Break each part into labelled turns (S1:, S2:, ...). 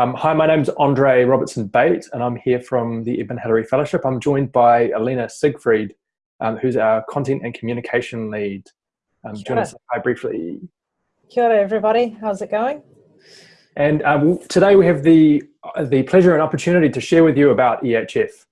S1: Um, hi, my name's Andre Robertson Bate, and I'm here from the Edmund Hillary Fellowship. I'm joined by Alina Siegfried, um, who's our content and communication lead. Um, do you want to say hi briefly?
S2: Kia ora, everybody. How's it going?
S1: And um, today we have the, uh, the pleasure and opportunity to share with you about EHF.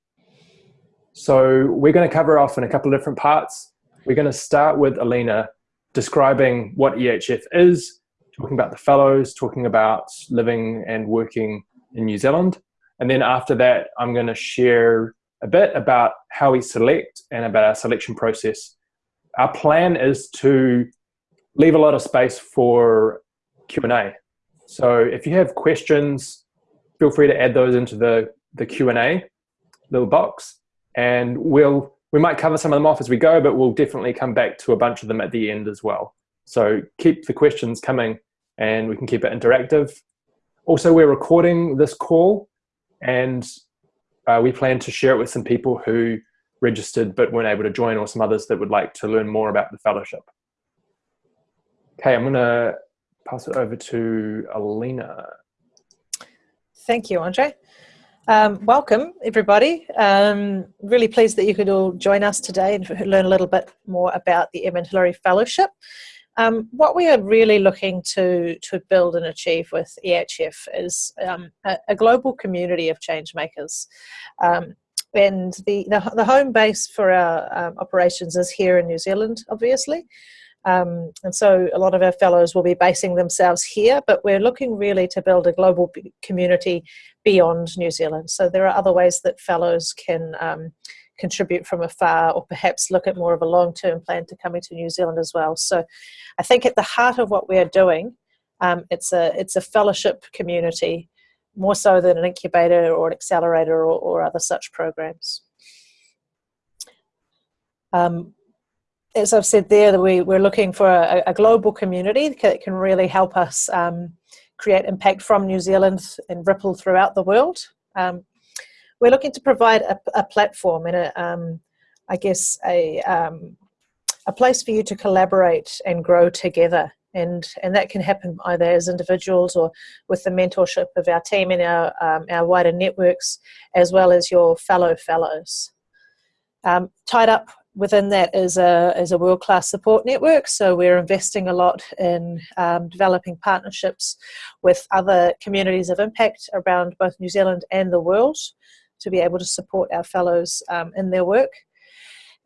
S1: So we're going to cover off in a couple of different parts. We're going to start with Alina describing what EHF is, talking about the fellows, talking about living and working in New Zealand. And then after that, I'm going to share a bit about how we select and about our selection process. Our plan is to leave a lot of space for Q&A. So if you have questions, feel free to add those into the, the Q&A little box and we'll we might cover some of them off as we go, but we'll definitely come back to a bunch of them at the end as well. So keep the questions coming and we can keep it interactive. Also, we're recording this call and uh, we plan to share it with some people who registered but weren't able to join or some others that would like to learn more about the fellowship. Okay, I'm gonna pass it over to Alina.
S2: Thank you, Andre. Um, welcome, everybody. Um, really pleased that you could all join us today and learn a little bit more about the Edmund Hillary Fellowship. Um, what we are really looking to, to build and achieve with EHF is um, a, a, global community of change makers. Um, and the, the, the, home base for our um, operations is here in New Zealand, obviously. Um, and so a lot of our fellows will be basing themselves here, but we're looking really to build a global community beyond New Zealand. So there are other ways that fellows can um, contribute from afar or perhaps look at more of a long-term plan to coming to New Zealand as well. So I think at the heart of what we are doing, um, it's, a, it's a fellowship community more so than an incubator or an accelerator or, or other such programs. Um, as I've said there, we, we're looking for a, a global community that can really help us um, create impact from New Zealand and ripple throughout the world. Um, we're looking to provide a, a platform and a, um, I guess a, um, a place for you to collaborate and grow together. And, and that can happen either as individuals or with the mentorship of our team and our, um, our wider networks, as well as your fellow fellows. Um, tied up within that is a, is a world-class support network. So we're investing a lot in um, developing partnerships with other communities of impact around both New Zealand and the world to be able to support our fellows um, in their work.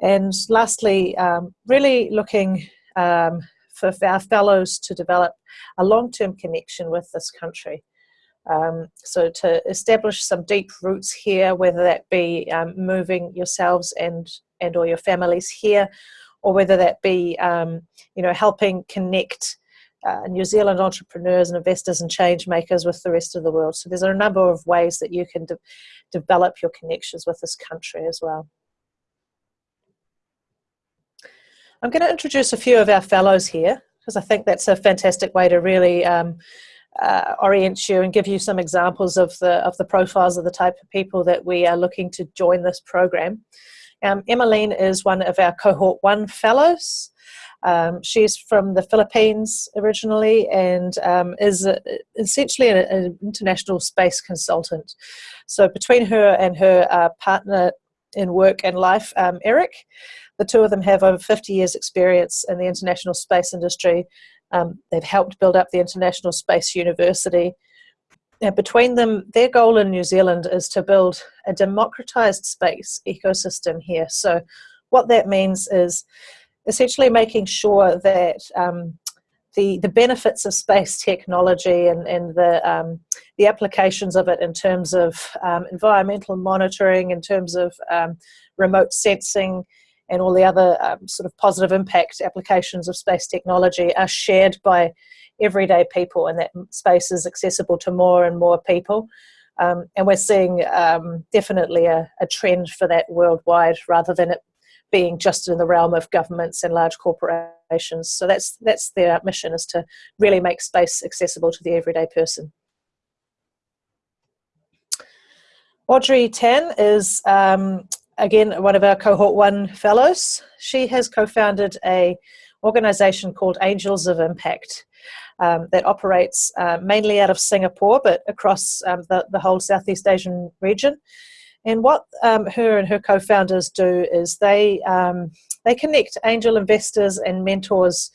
S2: And lastly, um, really looking um, for our fellows to develop a long-term connection with this country. Um, so to establish some deep roots here, whether that be um, moving yourselves and, and or your families here, or whether that be um, you know helping connect uh, New Zealand entrepreneurs and investors and change makers with the rest of the world. So there's a number of ways that you can de develop your connections with this country as well. I'm going to introduce a few of our fellows here because I think that's a fantastic way to really um, uh, orient you and give you some examples of the of the profiles of the type of people that we are looking to join this program. Um, Emmeline is one of our cohort one fellows. Um, she's from the Philippines originally and um, is a, essentially an, international space consultant. So between her and her uh, partner in work and life, um, Eric, the two of them have over 50 years experience in the international space industry. Um, they've helped build up the International Space University. And between them, their goal in New Zealand is to build a democratized space ecosystem here. So what that means is essentially making sure that um, the, the benefits of space technology and, and the, um, the applications of it in terms of um, environmental monitoring, in terms of um, remote sensing, and all the other um, sort of positive impact applications of space technology are shared by everyday people and that space is accessible to more and more people. Um, and we're seeing um, definitely a, a, trend for that worldwide rather than it being just in the realm of governments and large corporations. So that's, that's their mission is to really make space accessible to the everyday person. Audrey Tan is um, again one of our cohort one fellows. She has co-founded a organization called Angels of Impact. um, that operates uh, mainly out of Singapore, but across um, the, the whole Southeast Asian region. And what um, her and her co-founders do is they um, they connect angel investors and mentors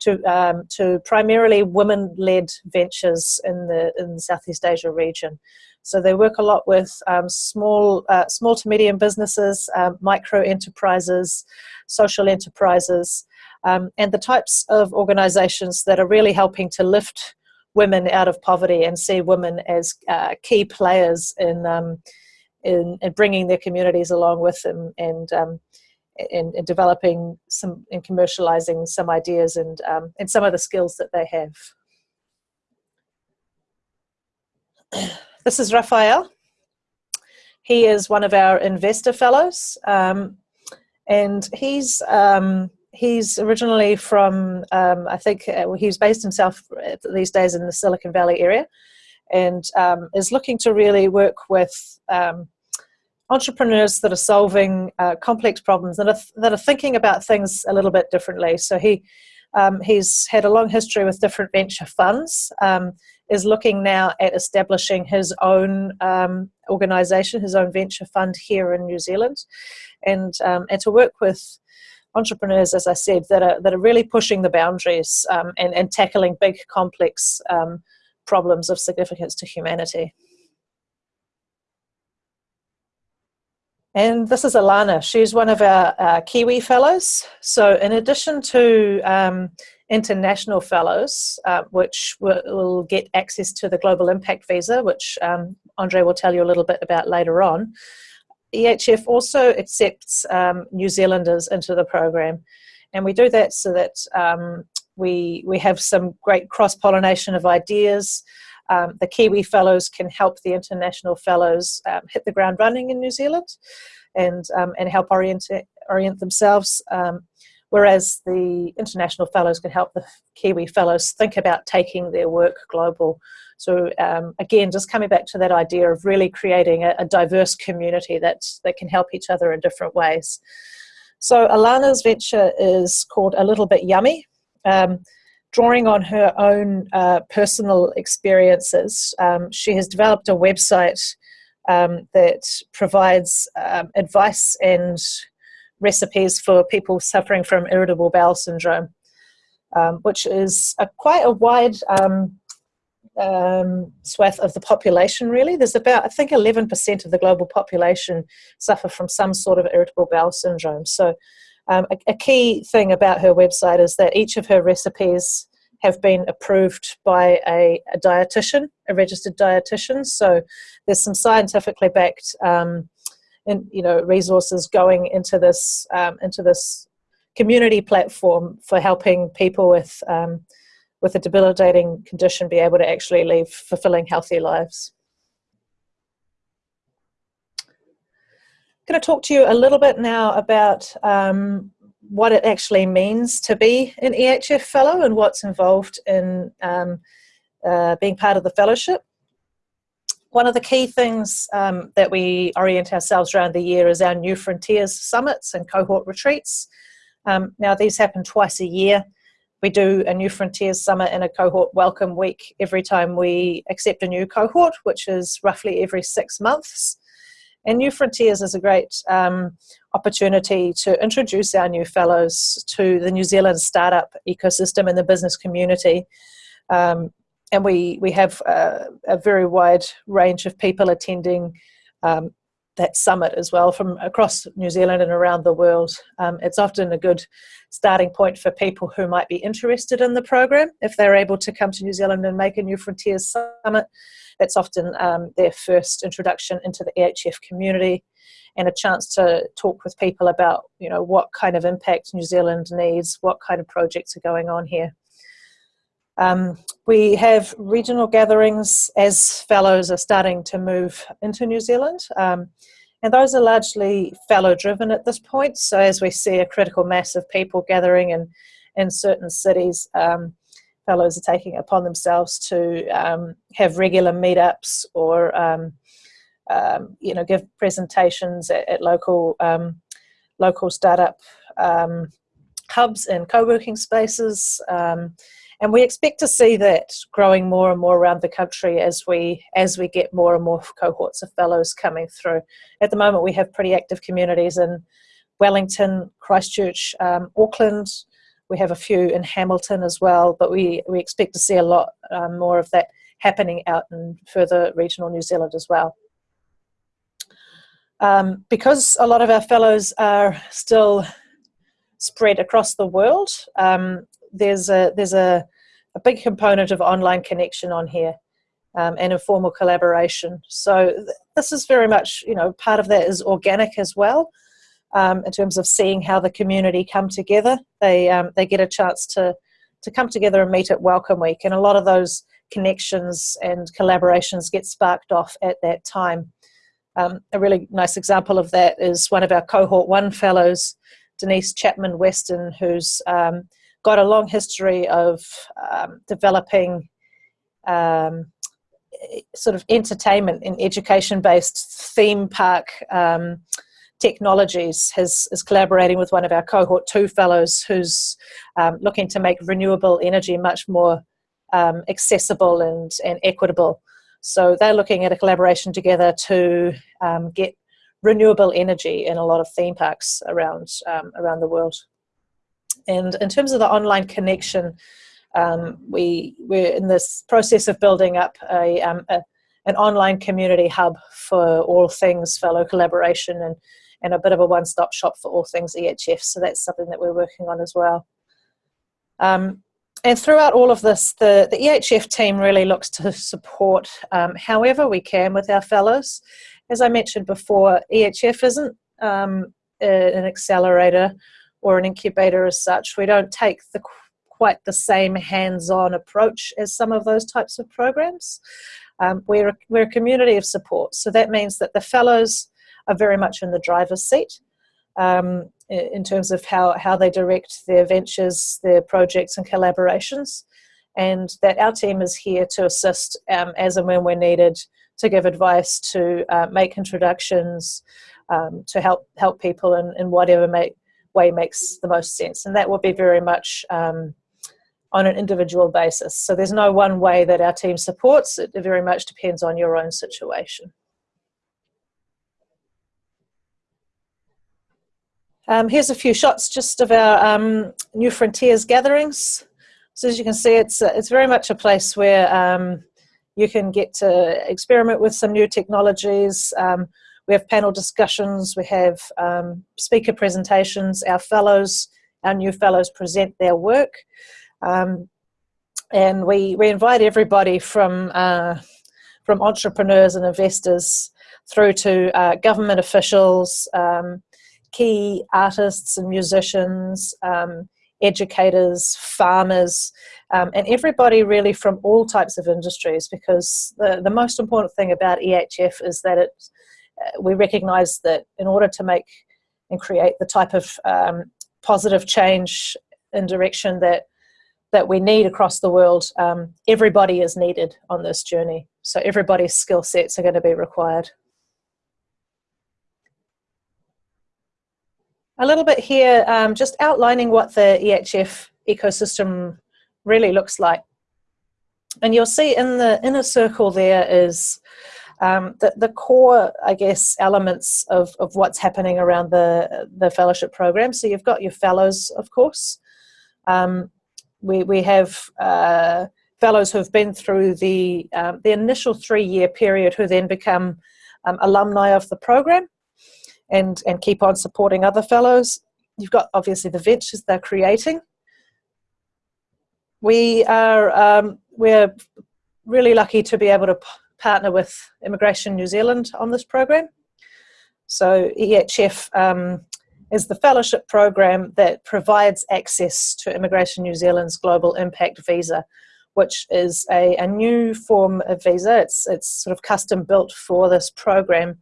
S2: to um, to primarily women-led ventures in the in the Southeast Asia region. So they work a lot with um, small uh, small to medium businesses, um, micro enterprises, social enterprises, um, and the types of organisations that are really helping to lift women out of poverty and see women as uh, key players in in, in bringing their communities along with them and um, in, in, developing some and commercializing some ideas and um, and some of the skills that they have. This is Raphael. He is one of our investor fellows, um, and he's um, he's originally from um, I think uh, he's based himself these days in the Silicon Valley area, and um, is looking to really work with um, entrepreneurs that are solving uh, complex problems that are, that are thinking about things a little bit differently. So he um, he's had a long history with different venture funds. Um, is looking now at establishing his own um, organization, his own venture fund here in New Zealand, and um, and to work with entrepreneurs, as I said, that are that are really pushing the boundaries and and tackling big complex um, problems of significance to humanity. And this is Alana. She's one of our uh, Kiwi Fellows. So in addition to um, international fellows, uh, which will, will, get access to the Global Impact Visa, which um, Andre will tell you a little bit about later on, EHF also accepts um, New Zealanders into the program. And we do that so that um, we, we have some great cross-pollination of ideas, um, the Kiwi Fellows can help the international fellows um, hit the ground running in New Zealand and, um, and help orient, orient themselves, um, whereas the international fellows can help the Kiwi Fellows think about taking their work global. So um, again, just coming back to that idea of really creating a, a diverse community that, that can help each other in different ways. So Alana's venture is called A Little Bit Yummy. Um, drawing on her own uh, personal experiences, um, she has developed a website um, that provides um, advice and recipes for people suffering from irritable bowel syndrome, um, which is a, quite a wide um, um, swath of the population really. There's about, I think 11% of the global population suffer from some sort of irritable bowel syndrome. So um, a, a, key thing about her website is that each of her recipes have been approved by a, a dietitian, a registered dietitian. So there's some scientifically backed, um, in, you know, resources going into this um, into this community platform for helping people with um, with a debilitating condition be able to actually live fulfilling, healthy lives. Going to talk to you a little bit now about um, what it actually means to be an EHF fellow and what's involved in um, uh, being part of the fellowship. One of the key things um, that we orient ourselves around the year is our New Frontiers summits and cohort retreats. Um, now these happen twice a year. We do a New Frontiers Summit and a cohort welcome week every time we accept a new cohort, which is roughly every six months. And New Frontiers is a great um, opportunity to introduce our new fellows to the New Zealand startup ecosystem and the business community. Um, and we, we have a, a, very wide range of people attending um, that summit as well from across New Zealand and around the world. Um, it's often a good starting point for people who might be interested in the program if they're able to come to New Zealand and make a New Frontiers Summit. That's often um, their first introduction into the EHF community and a chance to talk with people about you know what kind of impact New Zealand needs, what kind of projects are going on here. Um, we have regional gatherings as fellows are starting to move into New Zealand. Um, and those are largely fellow driven at this point. So as we see a critical mass of people gathering in, in certain cities, um, fellows are taking upon themselves to um, have regular meetups or um, um, you know give presentations at, at local um, local startup hubs and co-working spaces and we expect to see that growing more and more around the country as we as we get more and more cohorts of fellows coming through. At the moment, we have pretty active communities in Wellington, Christchurch, um, Auckland. We have a few in Hamilton as well, but we we expect to see a lot um, more of that happening out in further regional New Zealand as well. Um, because a lot of our fellows are still spread across the world, um, there's a there's a, a big component of online connection on here um, and informal collaboration. So th this is very much you know part of that is organic as well. Um, in terms of seeing how the community come together, they um, they get a chance to to come together and meet at Welcome Week, and a lot of those connections and collaborations get sparked off at that time. Um, a really nice example of that is one of our cohort one fellows, Denise Chapman Weston, who's um, got a long history of um, developing um, sort of entertainment and education based theme park um, technologies has, is collaborating with one of our cohort two fellows who's um, looking to make renewable energy much more um, accessible and, and equitable. So they're looking at a collaboration together to um, get renewable energy in a lot of theme parks around, um, around the world. And in terms of the online connection, um, we, we're in this process of building up a, um, a, an online community hub for all things fellow collaboration and, and a bit of a one-stop shop for all things EHF. So that's something that we're working on as well. Um, and throughout all of this, the, the EHF team really looks to support um, however we can with our fellows. As I mentioned before, EHF isn't um, an accelerator or an incubator as such. We don't take the quite the same hands-on approach as some of those types of programs. Um, we're, a, we're a community of support, so that means that the fellows are very much in the driver's seat. Um, in terms of how, how they direct their ventures, their projects and collaborations, and that our team is here to assist um, as and when we're needed to give advice, to uh, make introductions, um, to help help people in, in whatever way makes the most sense. And that will be very much um, on an individual basis. So there's no one way that our team supports, it very much depends on your own situation. Um, here's a few shots just of our um, New Frontiers gatherings. So as you can see, it's, uh, it's very much a place where um, you can get to experiment with some new technologies. Um, we have panel discussions, we have um, speaker presentations, our fellows, our new fellows present their work. Um, and we, we invite everybody from, uh, from entrepreneurs and investors through to uh, government officials, um, key artists and musicians, um, educators, farmers, um, and everybody really from all types of industries because the, the most important thing about EHF is that it, uh, we recognize that in order to make and create the type of um, positive change in direction that that we need across the world, um, everybody is needed on this journey. So everybody's skill sets are going to be required. A little bit here, um, just outlining what the EHF ecosystem really looks like. And you'll see in the inner circle there is um, the, the core, I guess, elements of, of what's happening around the, the fellowship program. So you've got your fellows, of course. Um, we, we have uh, fellows who've been through the, um, the initial three-year period who then become um, alumni of the program and, and keep on supporting other fellows. You've got obviously the ventures they're creating. We are um, we're really lucky to be able to partner with Immigration New Zealand on this program. So EHF um, is the fellowship program that provides access to Immigration New Zealand's Global Impact Visa, which is a, a new form of visa. It's, it's sort of custom built for this program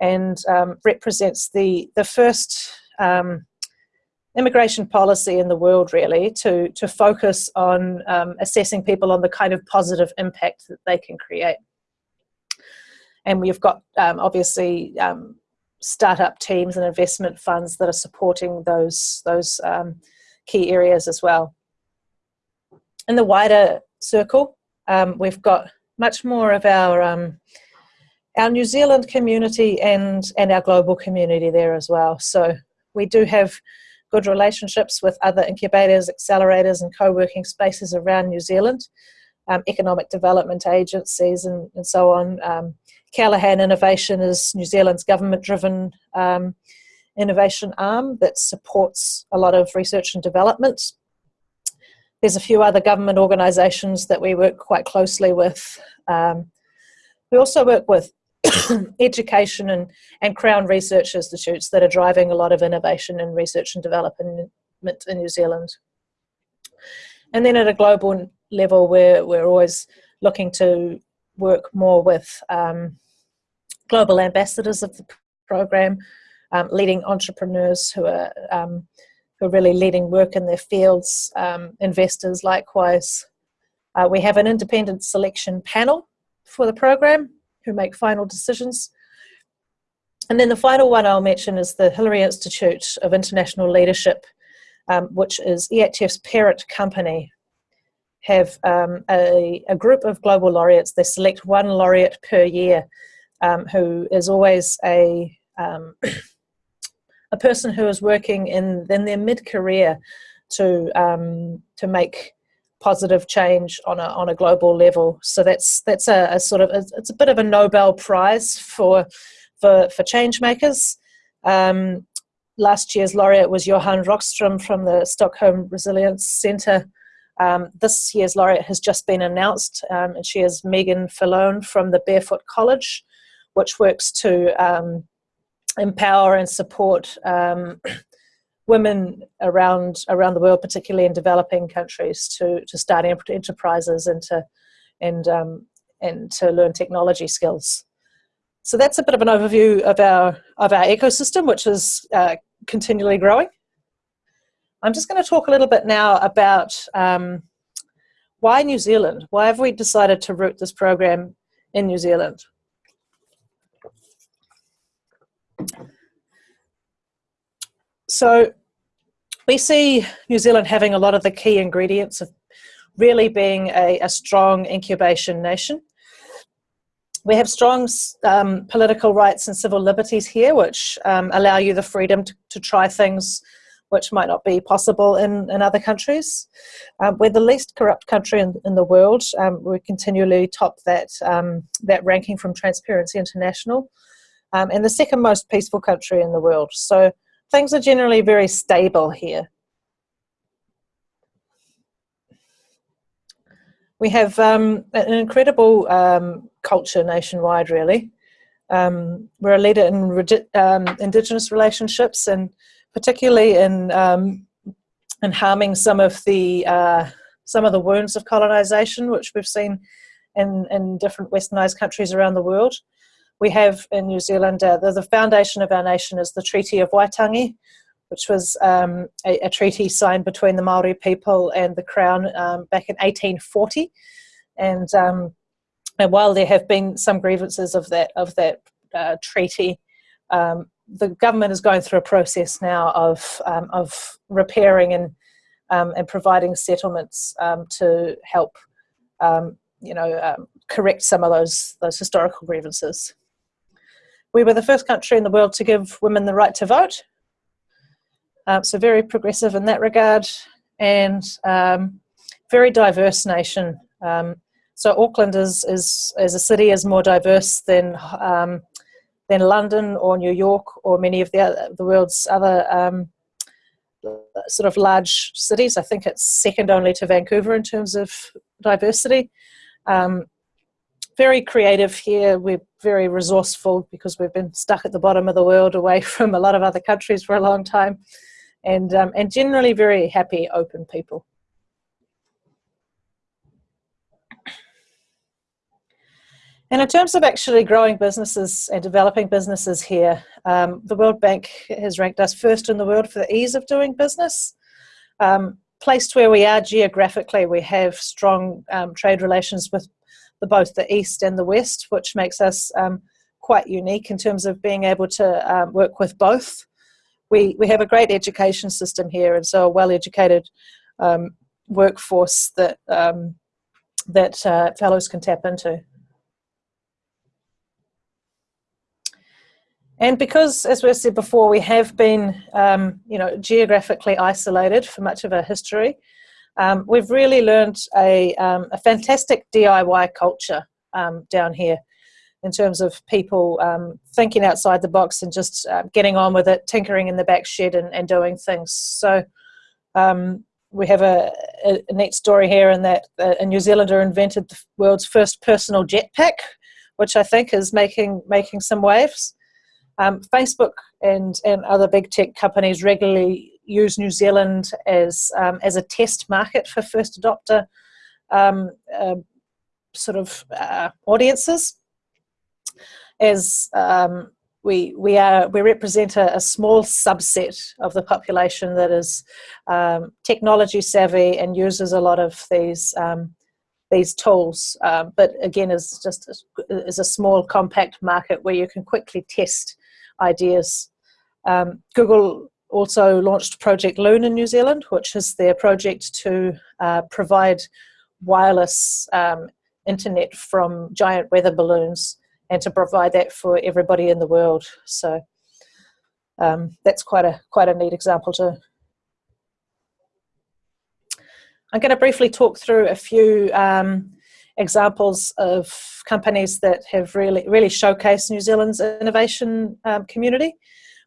S2: and um, represents the, the first um, immigration policy in the world really to, to focus on um, assessing people on the kind of positive impact that they can create. And we've got um, obviously um, startup teams and investment funds that are supporting those, those um, key areas as well. in the wider circle, we've got much more of our our New Zealand community and and our global community there as well. So we do have good relationships with other incubators, accelerators, and co-working spaces around New Zealand, um, economic development agencies, and, and so on. Um, Callaghan Innovation is New Zealand's government-driven um, innovation arm that supports a lot of research and development. There's a few other government organisations that we work quite closely with. Um, we also work with education and, and Crown Research Institutes that are driving a lot of innovation and research and development in New Zealand. And then at a global level, we're, we're always looking to work more with um, global ambassadors of the program, um, leading entrepreneurs who are um, who are really leading work in their fields, um, investors likewise. Uh, we have an independent selection panel for the program who make final decisions. And then the final one I'll mention is the Hillary Institute of International Leadership, um, which is EHF's parent company, have um, a, a, group of global laureates. They select one laureate per year um, who is always a um, a person who is working in, in their mid-career to um, to make positive change on a on a global level. So that's that's a, a sort of it's a bit of a Nobel Prize for for for change makers. Um, last year's laureate was Johan Rockström from the Stockholm Resilience Centre. Um, this year's laureate has just been announced, um, and she is Meagan Fallone from the Barefoot College, which works to um, empower and support um, women around around the world, particularly in developing countries, to to start enterprises and to and um, and to learn technology skills. So that's a bit of an overview of our of our ecosystem, which is uh, continually growing. I'm just going to talk a little bit now about um, why New Zealand. Why have we decided to root this program in New Zealand? So we see New Zealand having a lot of the key ingredients of really being a, a strong incubation nation. We have strong um, political rights and civil liberties here, which um, allow you the freedom to, to, try things which might not be possible in, in other countries. Um, we're the least corrupt country in, in the world. Um, we continually top that, um, that ranking from Transparency International um, and the second most peaceful country in the world. So things are generally very stable here. We have um, an incredible um, culture nationwide, really. Um, we're a leader in um, Indigenous relationships and particularly in, um, in harming some of the uh, some of the wounds of colonization, which we've seen in, in different westernized countries around the world we have in New Zealand, uh, the, the, foundation of our nation is the Treaty of Waitangi, which was um, a, a, treaty signed between the Maori people and the Crown um, back in 1840. And, um, and while there have been some grievances of that, of that uh, treaty, um, the government is going through a process now of, um, of repairing and, um, and providing settlements to help you know, correct some of those, those historical grievances. We were the first country in the world to give women the right to vote. Um, so very progressive in that regard and um, very diverse nation. Um, so Auckland is, is, as a city is more diverse than, um, than London or New York or many of the, other, the world's other sort of large cities. I think it's second only to Vancouver in terms of diversity. Um, very creative here. We're very resourceful because we've been stuck at the bottom of the world away from a lot of other countries for a long time. And, um, and generally very happy, open people. And in terms of actually growing businesses and developing businesses here, um, the World Bank has ranked us first in the world for the ease of doing business. Um, placed where we are geographically, we have strong um, trade relations with the, both the East and the West, which makes us um, quite unique in terms of being able to um, work with both. We, we have a great education system here, and so a well-educated um, workforce that um, that uh, fellows can tap into. And because, as we said before, we have been, um, you know, geographically isolated for much of our history, um, we've really learned a, um, a fantastic DIY culture um, down here in terms of people um, thinking outside the box and just uh, getting on with it, tinkering in the back shed and, and doing things. So um, we have a, a, neat story here in that a New Zealander invented the world's first personal jetpack, which I think is making making some waves. Um, Facebook and, and other big tech companies regularly use New Zealand as, um, as a test market for first adopter um, uh, sort of uh, audiences. As um, we, we, are, we represent a, a, small subset of the population that is um, technology savvy and uses a lot of these um, these tools, um, but again is just is a small compact market where you can quickly test ideas. Um, Google also launched Project Loon in New Zealand, which is their project to uh, provide wireless um, internet from giant weather balloons and to provide that for everybody in the world. So um, that's quite a quite a neat example too. I'm going to briefly talk through a few um, examples of companies that have really really showcased New Zealand's innovation um, community.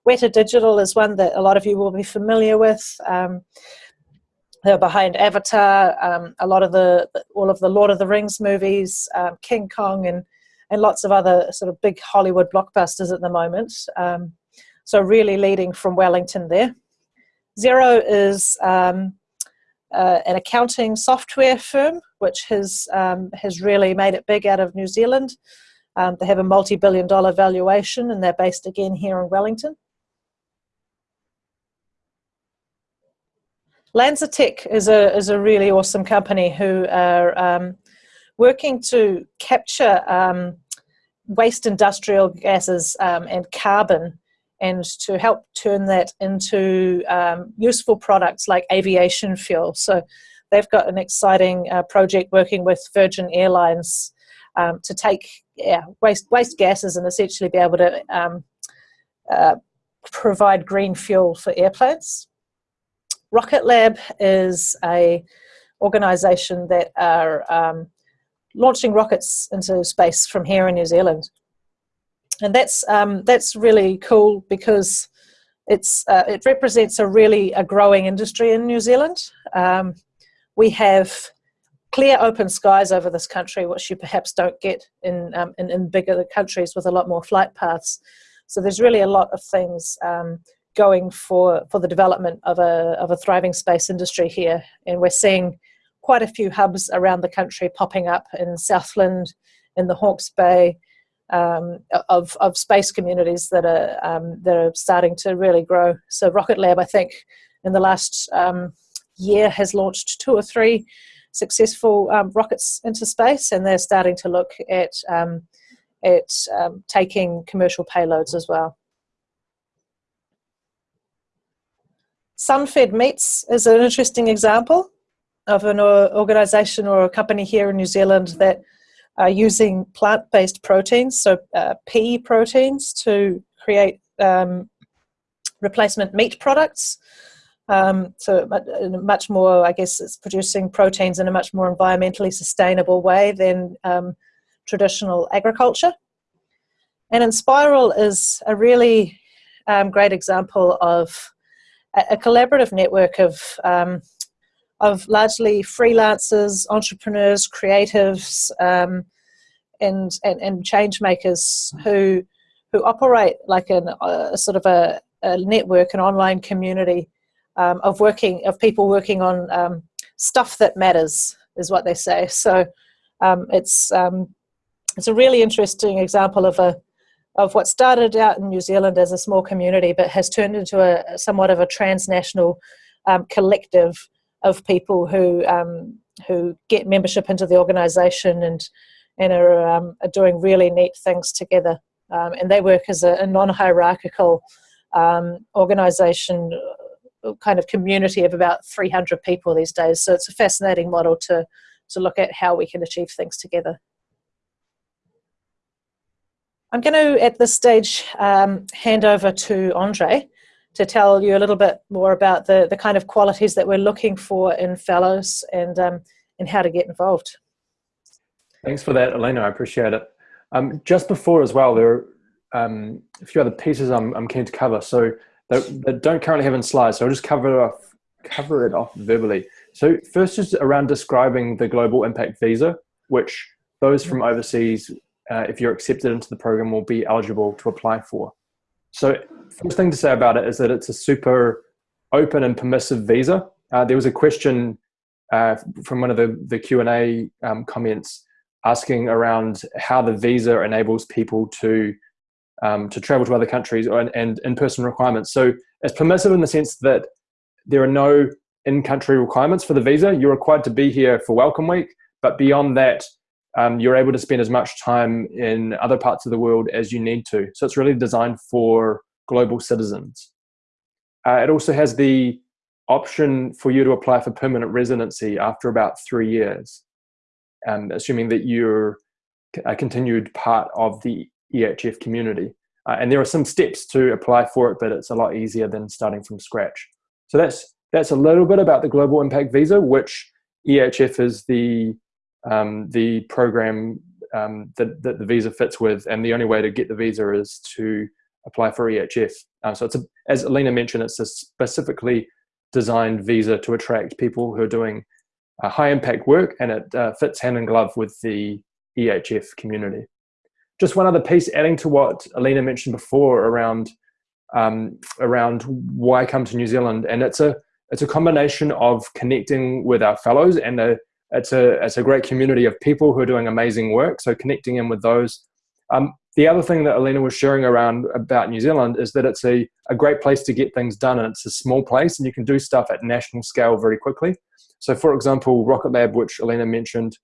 S2: Weta Digital is one that a lot of you will be familiar with. Um, they're behind Avatar, um, a lot of the all of the Lord of the Rings movies, um, King Kong, and and lots of other sort of big Hollywood blockbusters at the moment. Um, so really leading from Wellington there. Xero is um, uh, an accounting software firm which has um, has really made it big out of New Zealand. Um, they have a multi-billion dollar valuation and they're based again here in Wellington. LanzaTech is a, is a really awesome company who are um, working to capture um, waste industrial gases um, and carbon and to help turn that into um, useful products like aviation fuel. So they've got an exciting uh, project working with Virgin Airlines um, to take yeah, waste, waste gases and essentially be able to um, uh, provide green fuel for airplanes. Rocket Lab is a organization that are um, launching rockets into space from here in New Zealand and that's um, that's really cool because it's uh, it represents a really a growing industry in New Zealand. Um, we have clear open skies over this country, which you perhaps don't get in, um, in, in bigger countries with a lot more flight paths. So there's really a lot of things um, going for for the development of a of a thriving space industry here, and we're seeing quite a few hubs around the country popping up in Southland, in the Hawke's Bay, um, of, of space communities that are um, that are starting to really grow. So Rocket Lab, I think, in the last um, year has launched two or three successful um, rockets into space, and they're starting to look at um, at um, taking commercial payloads as well. Sunfed Meats is an interesting example of an organization or a company here in New Zealand that are using plant-based proteins, so uh, pea proteins, to create um, replacement meat products. Um, so much more, I guess, it's producing proteins in a much more environmentally sustainable way than um, traditional agriculture. And Enspiral is a really um, great example of a, collaborative network of um, of largely freelancers, entrepreneurs, creatives, um, and, and, and change makers who who operate like an, a sort of a, a network, an online community um, of working of people working on um, stuff that matters, is what they say. So um, it's um, it's a really interesting example of a of what started out in New Zealand as a small community, but has turned into a somewhat of a transnational um, collective of people who um, who get membership into the organisation and and are, um, are, doing really neat things together. Um, and they work as a, a non-hierarchical um, organisation kind of community of about 300 people these days. So it's a fascinating model to, to look at how we can achieve things together. I'm going to, at this stage, um, hand over to Andre to tell you a little bit more about the, the kind of qualities that we're looking for in fellows and, um, and how to get involved.
S1: Thanks for that, Elena. I appreciate it. Um, just before as well, there are um, a few other pieces I'm, I'm keen to cover. So that, that don't currently have in slides. So I'll just cover it off, cover it off verbally. So first is around describing the global impact visa, which those from overseas, uh, if you're accepted into the program, will be eligible to apply for. So first thing to say about it is that it's a super open and permissive visa. Uh, there was a question uh, from one of the, the Q&A um, comments asking around how the visa enables people to um, to travel to other countries and, and in-person requirements. So it's permissive in the sense that there are no in-country requirements for the visa. You're required to be here for Welcome Week, but beyond that, um, you're able to spend as much time in other parts of the world as you need to. So it's really designed for global citizens. Uh, it also has the option for you to apply for permanent residency after about three years, um, assuming that you're a continued part of the EHF community. Uh, and there are some steps to apply for it, but it's a lot easier than starting from scratch. So that's, that's a little bit about the Global Impact Visa, which EHF is the, um, the program um, that, that the visa fits with. And the only way to get the visa is to apply for EHF. Um, so it's a, as Alina mentioned, it's a specifically designed visa to attract people who are doing uh, high impact work and it uh, fits hand in glove with the EHF community. Just one other piece adding to what Alina mentioned before around um, around why come to New Zealand, and it's a it's a combination of connecting with our fellows, and a, it's a it's a great community of people who are doing amazing work. So connecting in with those. Um, the other thing that Alina was sharing around about New Zealand is that it's a, a great place to get things done, and it's a small place, and you can do stuff at national scale very quickly. So, for example, Rocket Lab, which Alina mentioned,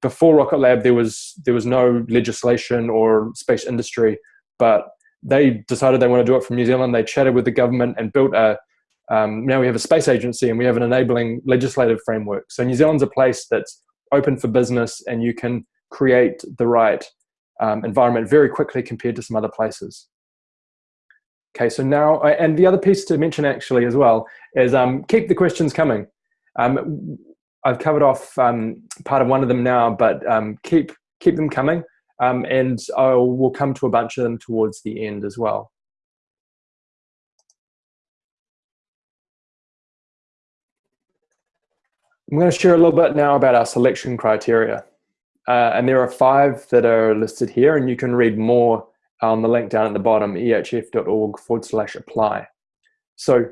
S1: before Rocket Lab, there was there was no legislation or space industry, but they decided they want to do it from New Zealand. They chatted with the government and built a. Um, now we have a space agency and we have an enabling legislative framework. So New Zealand's a place that's open for business and you can create the right um, environment very quickly compared to some other places. Okay, so now, and the other piece to mention actually as well is um, keep the questions coming. Um, I've covered off um, part of one of them now, but um, keep keep them coming, and I will come to a bunch of them towards the end as well. I'm going to share a little bit now about our selection criteria. Uh, and there are five that are listed here, and you can read more on the link down at the bottom, ehf.org forward slash apply. So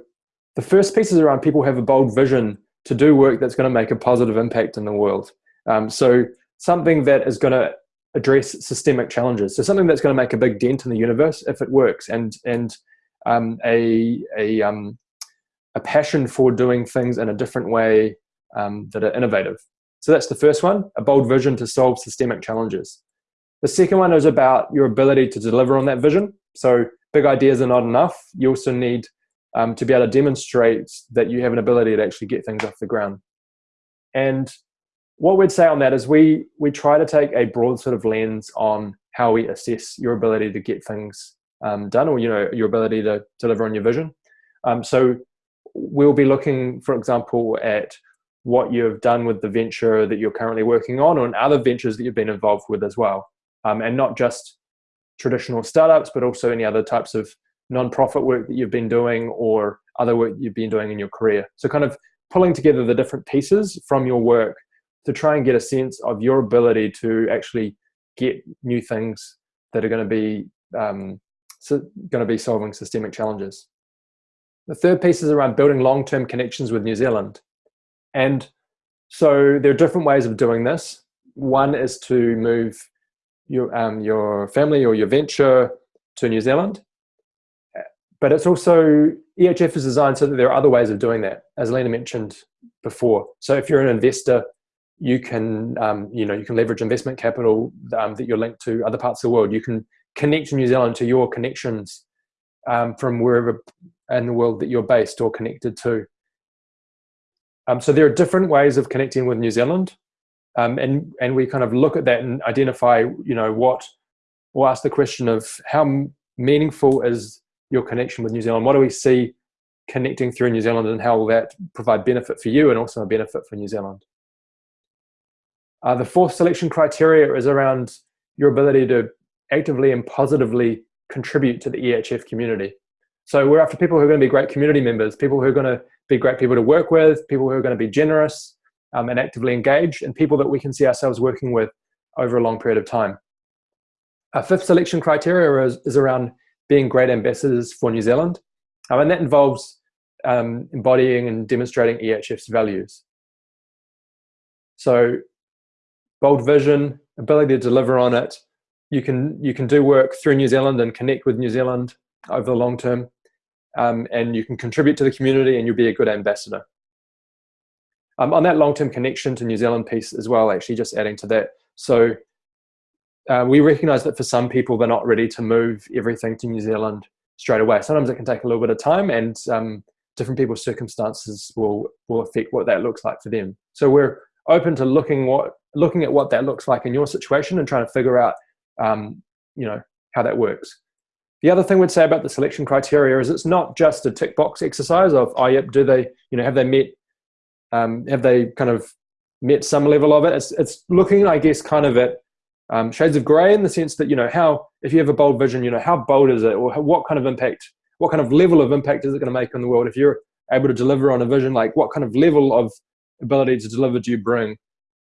S1: the first piece is around people have a bold vision to do work that's going to make a positive impact in the world. Um, so something that is going to address systemic challenges. So something that's going to make a big dent in the universe if it works, and and um, a a um, a passion for doing things in a different way um, that are innovative. So that's the first one: a bold vision to solve systemic challenges. The second one is about your ability to deliver on that vision. So big ideas are not enough. You also need um, to be able to demonstrate that you have an ability to actually get things off the ground. And what we'd say on that is we we try to take a broad sort of lens on how we assess your ability to get things um, done, or you know your ability to deliver on your vision. Um, so we'll be looking, for example, at what you've done with the venture that you're currently working on, or other ventures that you've been involved with as well, um, and not just traditional startups, but also any other types of non-profit work that you've been doing or other work you've been doing in your career. So kind of pulling together the different pieces from your work to try and get a sense of your ability to actually get new things that are going to be um, so going to be solving systemic challenges. The third piece is around building long-term connections with New Zealand. And so there are different ways of doing this. One is to move your, um, your family or your venture to New Zealand. But it's also, EHF is designed so that there are other ways of doing that, as Lena mentioned before. So if you're an investor, you can, um, you know, you can leverage investment capital um, that you're linked to other parts of the world. You can connect New Zealand to your connections um, from wherever in the world that you're based or connected to. Um, so there are different ways of connecting with New Zealand, um, and and we kind of look at that and identify, you know, what, or ask the question of how meaningful is your connection with New Zealand? What do we see connecting through New Zealand, and how will that provide benefit for you and also a benefit for New Zealand? Uh, the fourth selection criteria is around your ability to actively and positively contribute to the EHF community. So we're after people who are going to be great community members, people who are going to be great people to work with, people who are going to be generous um, and actively engaged, and people that we can see ourselves working with over a long period of time. Our fifth selection criteria is, is around being great ambassadors for New Zealand, um, and that involves um, embodying and demonstrating EHF's values. So bold vision, ability to deliver on it, you can you can do work through New Zealand and connect with New Zealand over the long term, um, and you can contribute to the community and you'll be a good ambassador. Um, on that long-term connection to New Zealand piece as well, actually just adding to that. So uh, we recognize that for some people, they're not ready to move everything to New Zealand straight away. Sometimes it can take a little bit of time and um, different people's circumstances will, will affect what that looks like for them. So we're open to looking what looking at what that looks like in your situation and trying to figure out um, you know, how that works. The other thing we'd say about the selection criteria is it's not just a tick box exercise of, oh, yep, do they, you know, have they met, um, have they kind of met some level of it? It's, it's looking, I guess, kind of at um, shades of gray in the sense that, you know, how, if you have a bold vision, you know, how bold is it or what kind of impact, what kind of level of impact is it going to make on the world? If you're able to deliver on a vision, like what kind of level of ability to deliver do you bring?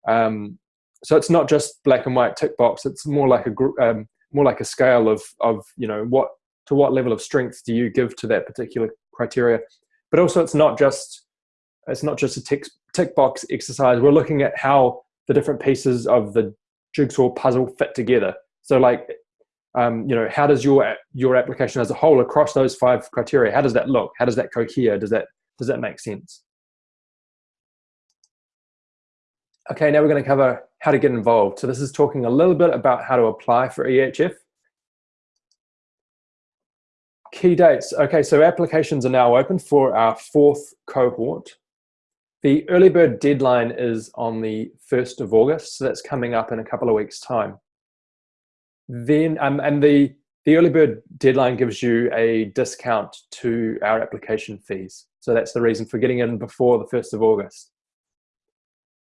S1: Um, so it's not just black and white tick box. It's more like a um, more like a scale of of you know what to what level of strength do you give to that particular criteria. But also, it's not just it's not just a tick tick box exercise. We're looking at how the different pieces of the jigsaw puzzle fit together. So like um, you know how does your your application as a whole across those five criteria how does that look how does that cohere does that does that make sense okay now we're going to cover how to get involved. So this is talking a little bit about how to apply for EHF. Key dates. Okay, so applications are now open for our fourth cohort. The early bird deadline is on the 1st of August, so that's coming up in a couple of weeks' time. Then, um, and the, the early bird deadline gives you a discount to our application fees. So that's the reason for getting in before the 1st of August.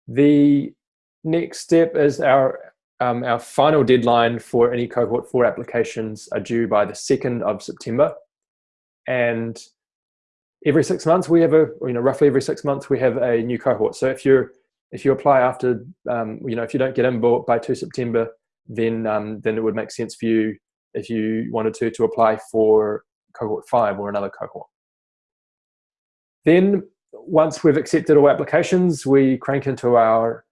S1: The next step is our um, our final deadline for any cohort four applications are due by the 2nd of September. And every six months we have a, you know, roughly every six months we have a new cohort. So if you're, if you apply after, um, you know, if you don't get in by 2 September, then, um, then it would make sense for you if you wanted to, to apply for cohort five or another cohort. Then once we've accepted all applications, we crank into our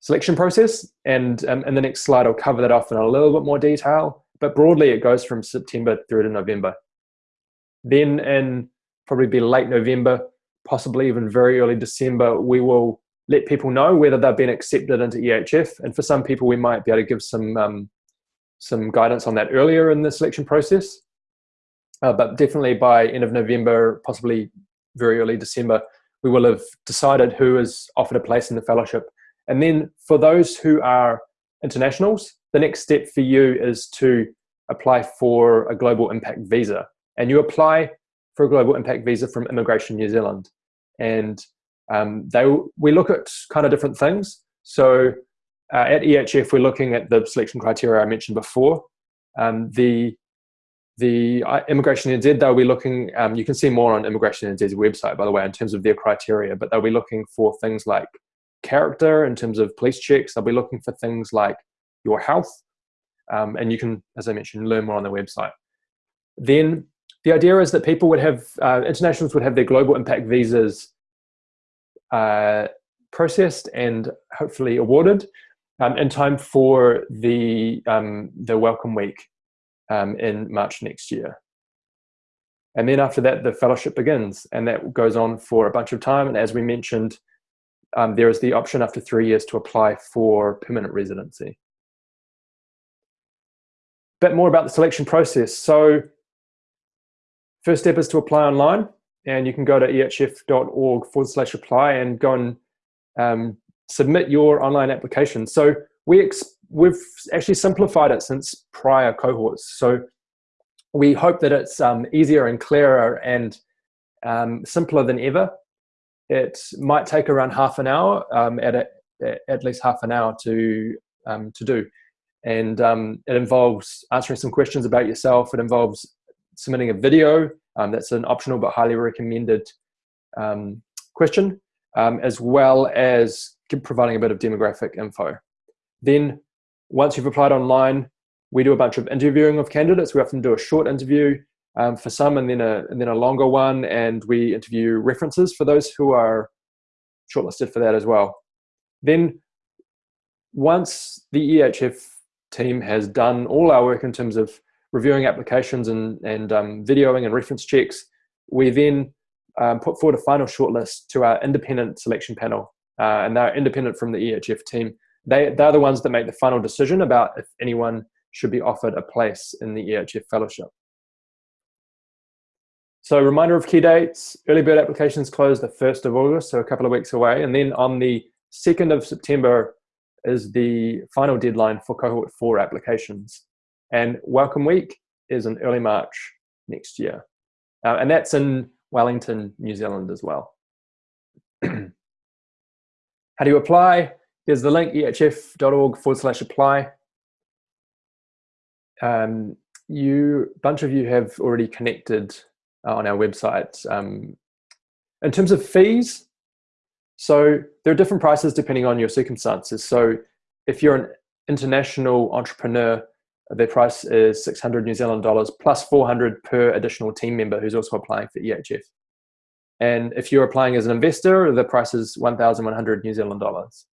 S1: selection process. And um, in the next slide, I'll cover that off in a little bit more detail. But broadly, it goes from September through to November. Then in probably be late November, possibly even very early December, we will let people know whether they've been accepted into EHF. And for some people, we might be able to give some, um, some guidance on that earlier in the selection process. Uh, but definitely by end of November, possibly very early December, we will have decided who is offered a place in the fellowship and then for those who are internationals, the next step for you is to apply for a global impact visa. And you apply for a global impact visa from Immigration New Zealand. And um, they, we look at kind of different things. So uh, at EHF, we're looking at the selection criteria I mentioned before. Um, the the uh, Immigration NZ, they'll be looking, um, you can see more on Immigration NZ's website, by the way, in terms of their criteria, but they'll be looking for things like character in terms of police checks. They'll be looking for things like your health. Um, and you can, as I mentioned, learn more on the website. Then the idea is that people would have, uh, internationals would have their global impact visas uh, processed and hopefully awarded um, in time for the, um, the Welcome Week um, in March next year. And then after that, the fellowship begins, and that goes on for a bunch of time. And as we mentioned, um, there is the option after three years to apply for permanent residency. bit more about the selection process. So first step is to apply online, and you can go to ehf.org forward slash apply and go and um, submit your online application. So we we've actually simplified it since prior cohorts. So we hope that it's um, easier and clearer and um, simpler than ever. It might take around half an hour, um, at, a, at least half an hour to, um, to do. And um, it involves answering some questions about yourself. It involves submitting a video. Um, that's an optional but highly recommended question, as well as providing a bit of demographic info. Then once you've applied online, we do a bunch of interviewing of candidates. We often do a short interview um, for some and then, a, and then a longer one. And we interview references for those who are shortlisted for that as well. Then once the EHF team has done all our work in terms of reviewing applications and, and um, videoing and reference checks, we then um, put forward a final shortlist to our independent selection panel. Uh, and they're independent from the EHF team they, they're the ones that make the final decision about if anyone should be offered a place in the EHF fellowship. So reminder of key dates, early bird applications close the 1st of August, so a couple of weeks away. And then on the 2nd of September is the final deadline for cohort four applications. And welcome week is in early March next year. Uh, and that's in Wellington, New Zealand as well. How do you apply? There's the link, ehf.org forward slash apply. Um, you, bunch of you have already connected on our website. Um, in terms of fees, so there are different prices depending on your circumstances. So if you're an international entrepreneur, the price is 600 New Zealand dollars plus 400 per additional team member who's also applying for EHF. And if you're applying as an investor, the price is 1,100 New Zealand dollars.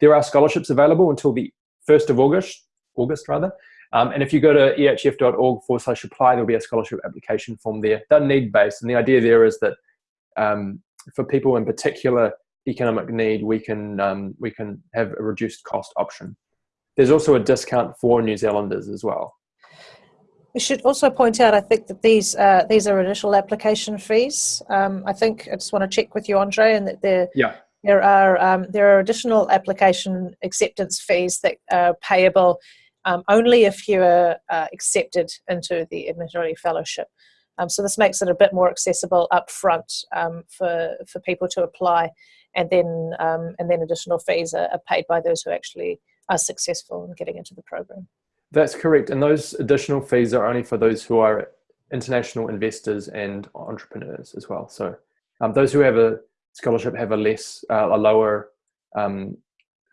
S1: There are scholarships available until the 1st of August, August rather. Um, and if you go to ehf.org forward slash apply, there'll be a scholarship application form there. They're need-based. And the idea there is that um, for people in particular economic need, we can, um, we can have a reduced cost option. There's also a discount for New Zealanders as well.
S2: We should also point out, I think that these uh, these are initial application fees. Um, I think I just want to check with you, Andre, and that they're
S1: yeah
S2: there are um, there are additional application acceptance fees that are payable um, only if you are uh, accepted into the Edmund Hillary Fellowship. Um, so this makes it a bit more accessible up front um, for, for people to apply and then, um, and then additional fees are, are paid by those who actually are successful in getting into the program.
S1: That's correct. And those additional fees are only for those who are international investors and entrepreneurs as well. So um, those who have a scholarship have a less uh, a lower um,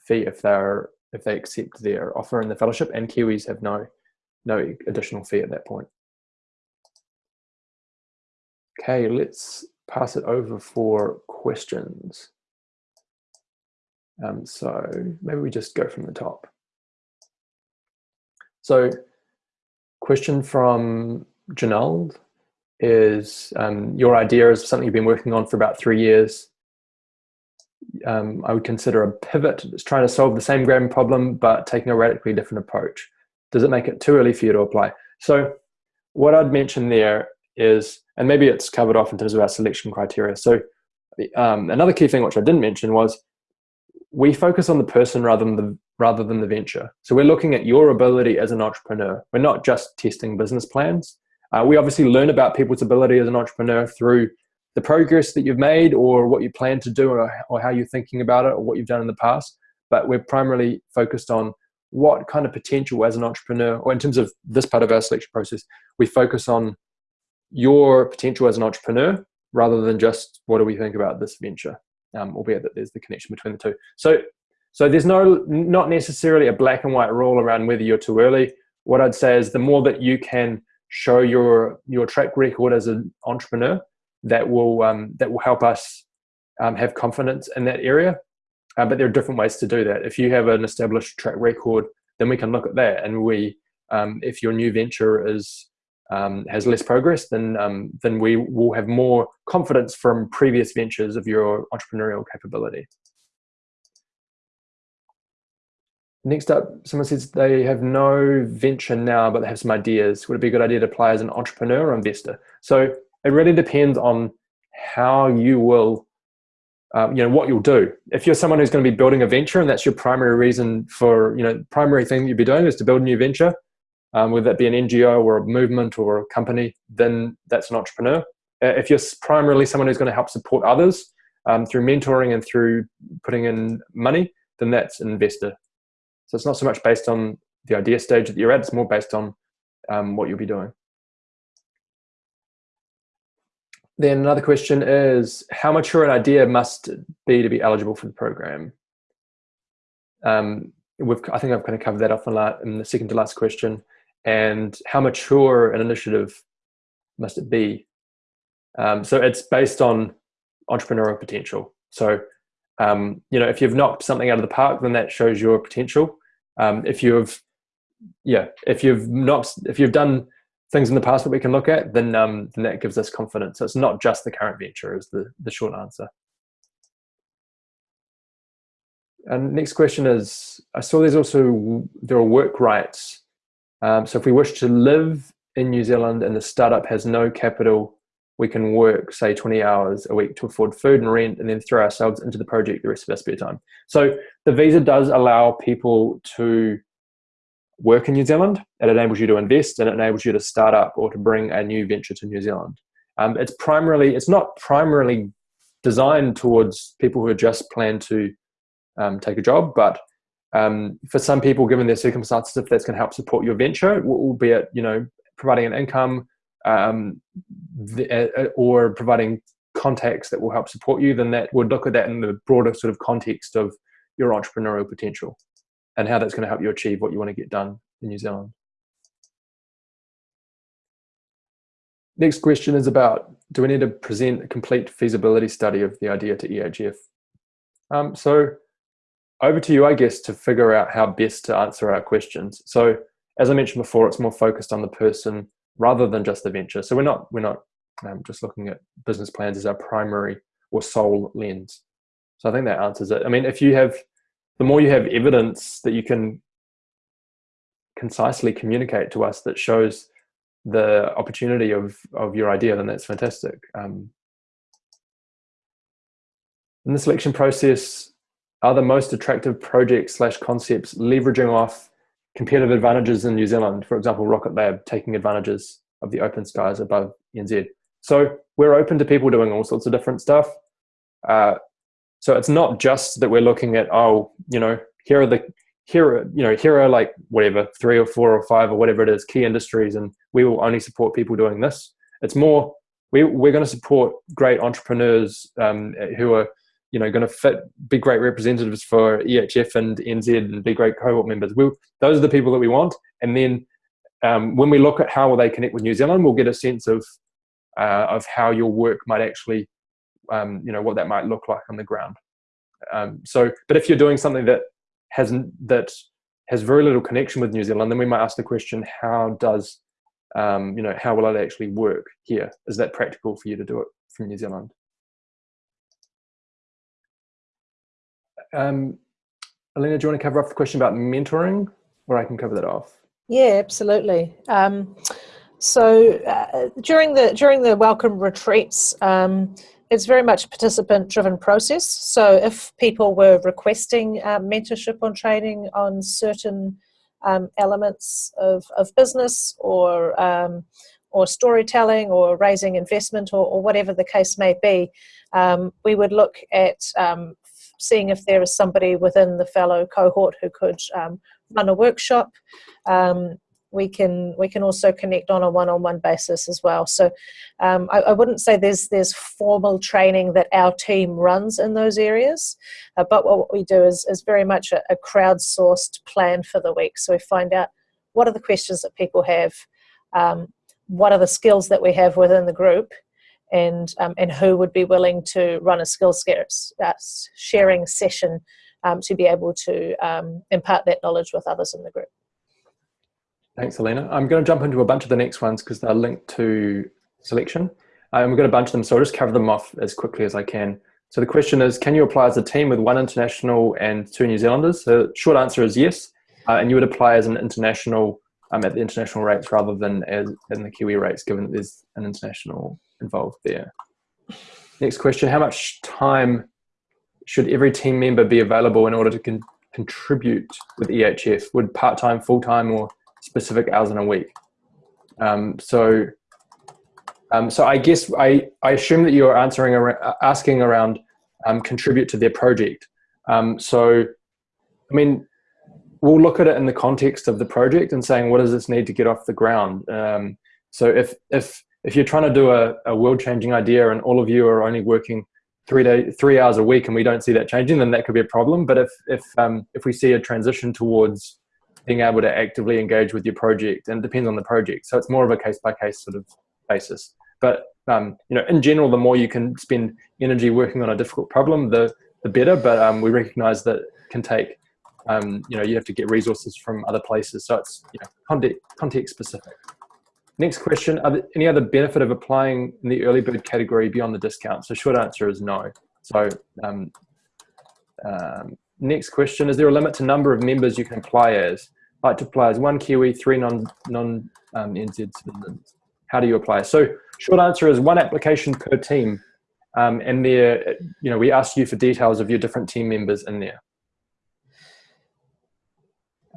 S1: fee if they're if they accept their offer in the fellowship and Kiwis have no no additional fee at that point. Okay, let's pass it over for questions. Um, so maybe we just go from the top. So question from Janald is um, your idea is something you've been working on for about three years um, I would consider a pivot. It's trying to solve the same grand problem, but taking a radically different approach. Does it make it too early for you to apply? So what I'd mention there is, and maybe it's covered off in terms of our selection criteria. So um, another key thing which I didn't mention was we focus on the person rather than the rather than the venture. So we're looking at your ability as an entrepreneur. We're not just testing business plans. Uh, we obviously learn about people's ability as an entrepreneur through the progress that you've made or what you plan to do or, or how you're thinking about it or what you've done in the past. But we're primarily focused on what kind of potential as an entrepreneur, or in terms of this part of our selection process, we focus on your potential as an entrepreneur rather than just what do we think about this venture, um, albeit that there's the connection between the two. So, so there's no not necessarily a black and white rule around whether you're too early. What I'd say is the more that you can show your your track record as an entrepreneur, that will um, that will help us um, have confidence in that area. Uh, but there are different ways to do that. If you have an established track record, then we can look at that. And we, um, if your new venture is um, has less progress, then um, then we will have more confidence from previous ventures of your entrepreneurial capability. Next up, someone says they have no venture now, but they have some ideas. Would it be a good idea to apply as an entrepreneur or investor? So it really depends on how you will, um, you know, what you'll do. If you're someone who's going to be building a venture and that's your primary reason for, you know, primary thing you'd be doing is to build a new venture, um, whether that be an NGO or a movement or a company, then that's an entrepreneur. Uh, if you're primarily someone who's going to help support others um, through mentoring and through putting in money, then that's an investor. So it's not so much based on the idea stage that you're at, it's more based on um, what you'll be doing. Then another question is, how mature an idea must be to be eligible for the program? Um, I think I've kind of covered that off in a lot in the second to last question. And how mature an initiative must it be? Um, so it's based on entrepreneurial potential. So, um, you know, if you've knocked something out of the park, then that shows your potential. Um, if you've, yeah, if you've knocked, if you've done things in the past that we can look at, then um, then that gives us confidence. So it's not just the current venture is the, the short answer. And next question is, I saw there's also, there are work rights. Um, so if we wish to live in New Zealand and the startup has no capital, we can work, say 20 hours a week to afford food and rent and then throw ourselves into the project the rest of our spare time. So the visa does allow people to work in New Zealand. It enables you to invest and it enables you to start up or to bring a new venture to New Zealand. Um, it's primarily, it's not primarily designed towards people who are just plan to um, take a job, but um, for some people, given their circumstances, if that's going to help support your venture, albeit you know providing an income um, the, uh, or providing contacts that will help support you, then that would look at that in the broader sort of context of your entrepreneurial potential and how that's going to help you achieve what you want to get done in New Zealand. Next question is about, do we need to present a complete feasibility study of the idea to EHF? Um, so over to you, I guess, to figure out how best to answer our questions. So as I mentioned before, it's more focused on the person rather than just the venture. So we're not, we're not um, just looking at business plans as our primary or sole lens. So I think that answers it. I mean, if you have the more you have evidence that you can concisely communicate to us that shows the opportunity of, of your idea, then that's fantastic. Um, in the selection process, are the most attractive projects slash concepts leveraging off competitive advantages in New Zealand? For example, Rocket Lab taking advantages of the open skies above NZ. So we're open to people doing all sorts of different stuff. Uh, so it's not just that we're looking at, oh, you know, here are the, here are, you know, here are like whatever, three or four or five or whatever it is, key industries, and we will only support people doing this. It's more, we, we're going to support great entrepreneurs um, who are, you know, going to fit, be great representatives for EHF and NZ and be great cohort members. We'll, those are the people that we want. And then um, when we look at how will they connect with New Zealand, we'll get a sense of, uh, of how your work might actually um, you know what that might look like on the ground. Um, so, but if you're doing something that hasn't that has very little connection with New Zealand, then we might ask the question: How does um, you know how will it actually work here? Is that practical for you to do it from New Zealand? Um, Alina, do you want to cover off the question about mentoring, or I can cover that off?
S2: Yeah, absolutely. Um, so uh, during the during the welcome retreats, um, it's very much participant driven process. So if people were requesting um, mentorship on training on certain um, elements of, of business or um, or storytelling or raising investment or, or, whatever the case may be, um, we would look at um, seeing if there is somebody within the fellow cohort who could um, run a workshop we can we can also connect on a one-on-one basis as well. So um, I, I, wouldn't say there's there's formal training that our team runs in those areas, uh, but what we do is, is very much a, a crowdsourced plan for the week. So we find out what are the questions that people have, um, what are the skills that we have within the group, and um, and who would be willing to run a skills uh, sharing session um, to be able to um, impart that knowledge with others in the group.
S1: Thanks, Alina. I'm going to jump into a bunch of the next ones because they're linked to selection. We've got a bunch of them, so I'll just cover them off as quickly as I can. So the question is, can you apply as a team with one international and two New Zealanders? The short answer is yes, uh, and you would apply as an international um, at the international rates rather than as in the Kiwi rates, given that there's an international involved there. Next question, how much time should every team member be available in order to con contribute with EHF? Would part-time, full-time or specific hours in a week? Um, so, um, so I guess I, I assume that you're answering, asking around um, contribute to their project. Um, so, I mean, we'll look at it in the context of the project and saying, what does this need to get off the ground? Um, so if, if, if you're trying to do a, a world-changing idea and all of you are only working three day, three hours a week and we don't see that changing, then that could be a problem. But if, if, um, if we see a transition towards being able to actively engage with your project and it depends on the project. So it's more of a case by case sort of basis. But um, you know, in general, the more you can spend energy working on a difficult problem, the, the better. But um, we recognize that can take, um, you know, you have to get resources from other places. So it's you know, context, context specific. Next question, are there any other benefit of applying in the early bird category beyond the discount? So short answer is no. So um, um, next question, is there a limit to number of members you can apply as? Like to apply as one Kiwi, three non, non um, citizens. How do you apply? So short answer is one application per team. Um, and there, you know, we ask you for details of your different team members in there.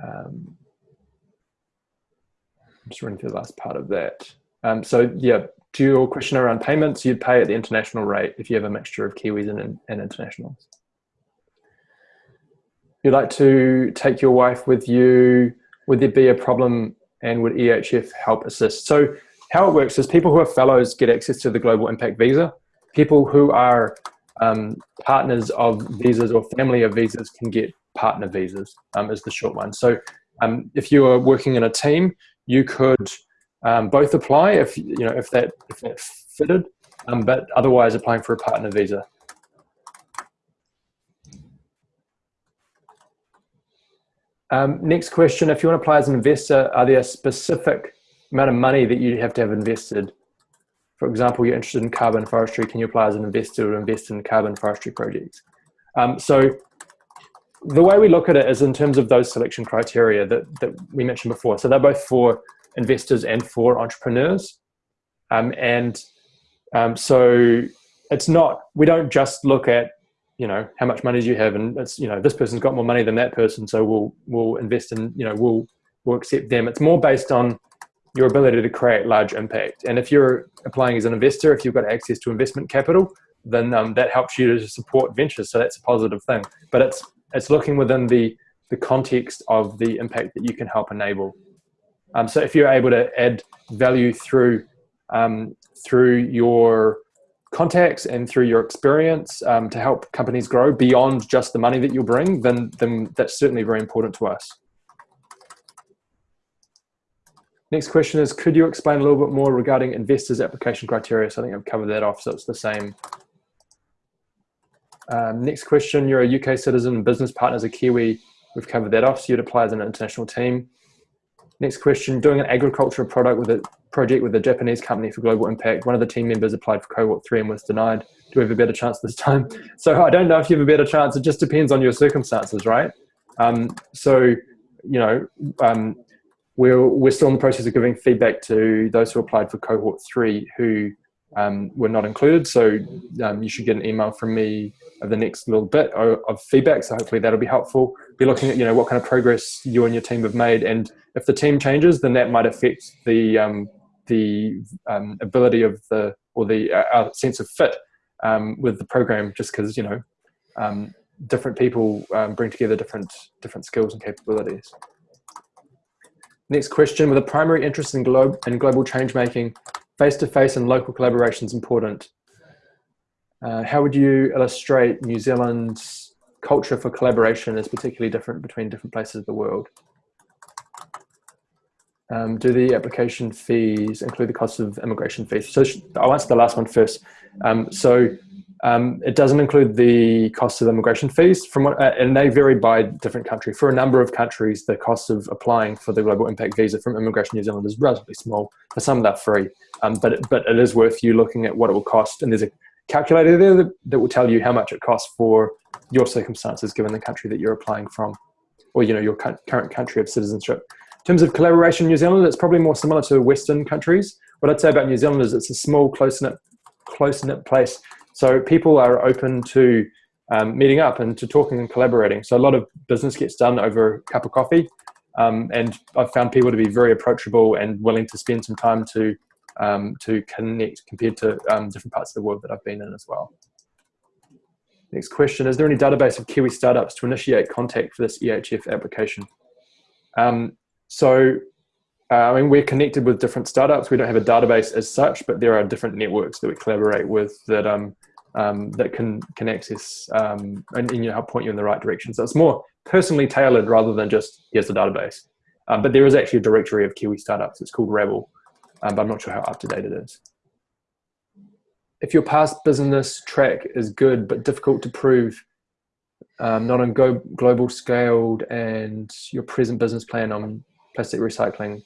S1: Um, I'm just running through the last part of that. Um, so yeah, to your question around payments, you'd pay at the international rate if you have a mixture of Kiwis and, and internationals. You'd like to take your wife with you, would there be a problem and would EHF help assist? So how it works is people who are fellows get access to the Global Impact Visa. People who are um, partners of visas or family of visas can get partner visas um, is the short one. So um, if you are working in a team, you could um, both apply if you know if that if that fitted, um, but otherwise applying for a partner visa. Um, next question, if you want to apply as an investor, are there a specific amount of money that you have to have invested? For example, you're interested in carbon forestry, can you apply as an investor to invest in carbon forestry projects? Um, so the way we look at it is in terms of those selection criteria that, that we mentioned before. So they're both for investors and for entrepreneurs. Um, and um, so it's not, we don't just look at, you know, how much money do you have and it's, you know, this person's got more money than that person. So we'll, we'll invest in, you know, we'll, we'll accept them. It's more based on your ability to create large impact. And if you're applying as an investor, if you've got access to investment capital, then um, that helps you to support ventures. So that's a positive thing. But it's it's looking within the, the context of the impact that you can help enable. Um, so if you're able to add value through, um, through your contacts and through your experience um, to help companies grow beyond just the money that you bring, then, then that's certainly very important to us. Next question is, could you explain a little bit more regarding investors application criteria? So I think I've covered that off, so it's the same um, next question, you're a UK citizen, business partners a Kiwi. We've covered that off, so you'd apply as an international team. Next question, doing an agricultural product with a project with a Japanese company for global impact. One of the team members applied for cohort three and was denied. Do we have a better chance this time? So I don't know if you have a better chance. It just depends on your circumstances, right? Um, so, you know, um, we're, we're still in the process of giving feedback to those who applied for cohort three who um, were not included. So um, you should get an email from me of the next little bit of, of, feedback. So hopefully that'll be helpful. Be looking at you know what kind of progress you and your team have made, and if the team changes, then that might affect the um, the um, ability of the or the uh, sense of fit um, with the program. Just because you know um, different people bring together different different skills and capabilities. Next question, with a primary interest in, globe, in global change making, face-to-face -face and local collaboration is important. Uh, how would you illustrate New Zealand's culture for collaboration is particularly different between different places of the world? Um, do the application fees include the cost of immigration fees? So I'll answer the last one first. Um, so um, it doesn't include the cost of immigration fees, from what, uh, and they vary by different country. For a number of countries, the cost of applying for the Global Impact Visa from Immigration New Zealand is relatively small. For some, they're free, um, but, it, but it is worth you looking at what it will cost. And there's a calculator there that, that will tell you how much it costs for your circumstances given the country that you're applying from, or you know your current country of citizenship. In terms of collaboration in New Zealand, it's probably more similar to Western countries. What I'd say about New Zealand is it's a small, close-knit close-knit place. So people are open to um, meeting up and to talking and collaborating. So a lot of business gets done over a cup of coffee. Um, and I've found people to be very approachable and willing to spend some time to um, to connect compared to um, different parts of the world that I've been in as well. Next question, is there any database of Kiwi startups to initiate contact for this EHF application? Um, so, uh, I mean, we're connected with different startups. We don't have a database as such, but there are different networks that we collaborate with that um, um, that can, can access um, and, and, you know, help point you in the right direction. So it's more personally tailored rather than just, here's the database. Um, but there is actually a directory of Kiwi startups. It's called Rabble, um, but I'm not sure how up to date it is. If your past business track is good but difficult to prove, um, not on go global scaled, and your present business plan on plastic recycling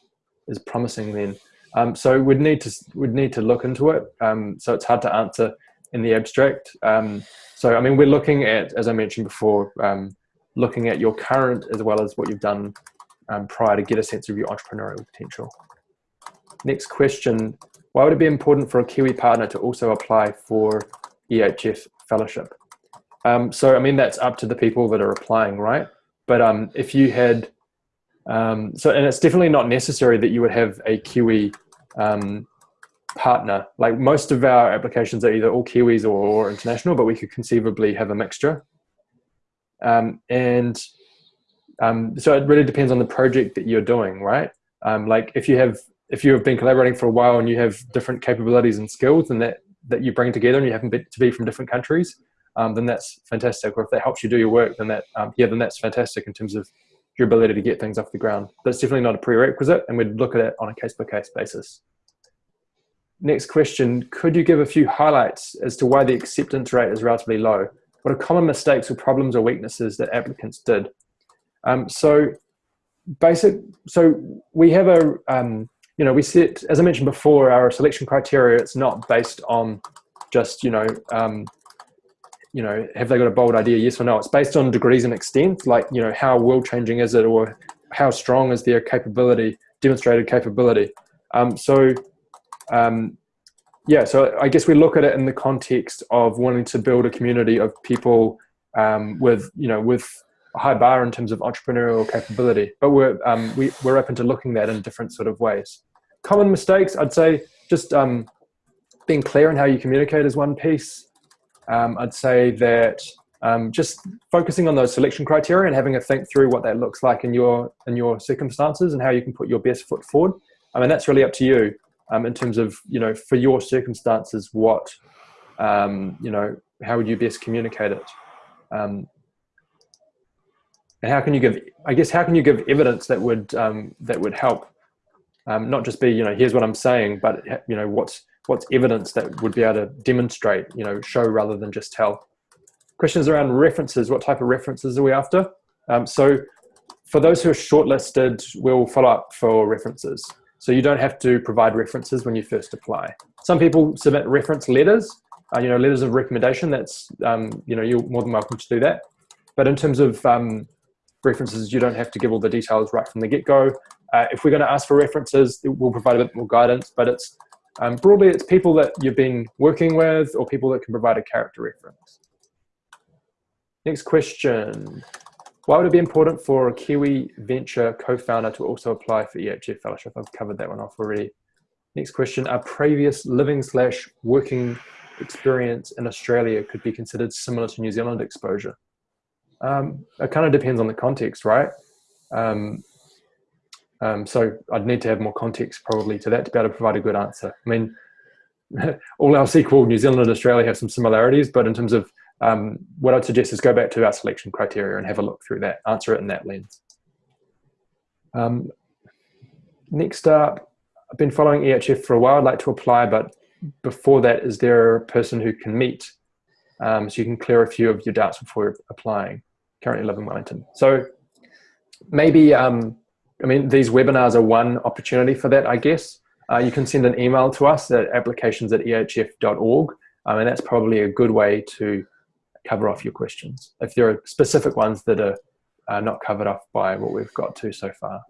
S1: is promising, then um, so we'd need to we'd need to look into it. Um, so it's hard to answer in the abstract. Um, so I mean, we're looking at, as I mentioned before, um, looking at your current as well as what you've done um, prior to get a sense of your entrepreneurial potential. Next question, why would it be important for a Kiwi partner to also apply for EHF fellowship? Um, so, I mean, that's up to the people that are applying, right? But um, if you had, um, so, and it's definitely not necessary that you would have a Kiwi um, partner. Like most of our applications are either all Kiwis or, or international, but we could conceivably have a mixture. Um, and um, so it really depends on the project that you're doing, right? Like if you have if you have been collaborating for a while and you have different capabilities and skills and that that you bring together and you happen to be from different countries, um, then that's fantastic. Or if that helps you do your work, then that um, yeah, then that's fantastic in terms of your ability to get things off the ground. That's definitely not a prerequisite, and we'd look at it on a case by case basis. Next question, could you give a few highlights as to why the acceptance rate is relatively low? What are common mistakes or problems or weaknesses that applicants did? Um, so basic, so we have a, um, you know, we set, as I mentioned before, our selection criteria, it's not based on just, you know, um, you know, have they got a bold idea, yes or no? It's based on degrees and extent, like, you know, how world changing is it or how strong is their capability, demonstrated capability. Um, so um, yeah, so I guess we look at it in the context of wanting to build a community of people um, with, you know, with a high bar in terms of entrepreneurial capability, but we're, um, we, we're open to looking at that in different sort of ways. Common mistakes, I'd say just um, being clear in how you communicate is one piece. Um, I'd say that um, just focusing on those selection criteria and having a think through what that looks like in your, in your circumstances and how you can put your best foot forward. I mean, that's really up to you um, in terms of you know for your circumstances what um, you know how would you best communicate it um, and how can you give i guess how can you give evidence that would um, that would help um, not just be you know here's what i'm saying but you know what's what's evidence that would be able to demonstrate you know show rather than just tell questions around references what type of references are we after um, so for those who are shortlisted we'll follow up for references so you don't have to provide references when you first apply. Some people submit reference letters, uh, you know, letters of recommendation. That's, um, you know, you're more than welcome to do that. But in terms of um, references, you don't have to give all the details right from the get-go. Uh, if we're going to ask for references, we'll provide a bit more guidance, but it's um, broadly, it's people that you've been working with or people that can provide a character reference. Next question. Why would it be important for a Kiwi venture co-founder to also apply for EHF fellowship? I've covered that one off already. Next question, are previous living slash working experience in Australia could be considered similar to New Zealand exposure? Um, it kind of depends on the context, right? Um, um, so I'd need to have more context probably to that to be able to provide a good answer. I mean, all our equal, New Zealand and Australia have some similarities, but in terms of um, what I'd suggest is go back to our selection criteria and have a look through that, answer it in that lens. Um, next up, I've been following EHF for a while. I'd like to apply, but before that, is there a person who can meet um, so you can clear a few of your doubts before applying? Currently live in Wellington. So maybe, um, I mean, these webinars are one opportunity for that, I guess. Uh, you can send an email to us at applications at ehf.org. Um, and that's probably a good way to cover off your questions if there are specific ones that are uh, not covered off by what we've got to so far.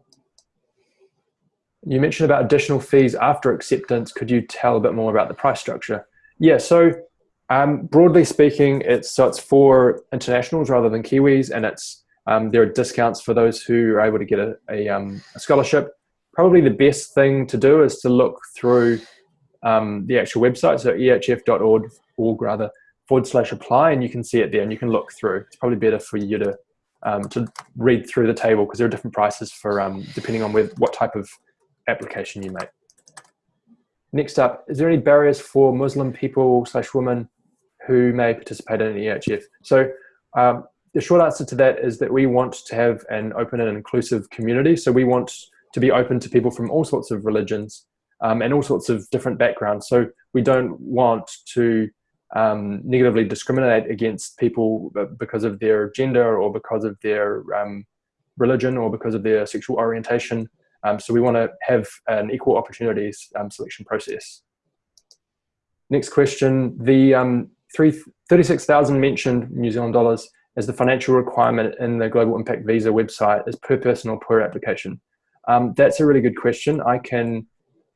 S1: You mentioned about additional fees after acceptance. Could you tell a bit more about the price structure? Yeah, so um, broadly speaking, it's so it's for internationals rather than Kiwis, and it's um, there are discounts for those who are able to get a, a, um, a, scholarship. Probably the best thing to do is to look through um, the actual website, so ehf.org, org rather, forward slash apply, and you can see it there, and you can look through. It's probably better for you to um, to read through the table because there are different prices for um, depending on with what type of application you make. Next up, is there any barriers for Muslim people slash women who may participate in EHF? So um, the short answer to that is that we want to have an open and inclusive community. So we want to be open to people from all sorts of religions um, and all sorts of different backgrounds. So we don't want to um, negatively discriminate against people because of their gender or because of their um, religion or because of their sexual orientation. Um, so we want to have an equal opportunities um, selection process. Next question, the um, 36,000 mentioned New Zealand dollars as the financial requirement in the Global Impact Visa website is per person or per application. Um, that's a really good question. I can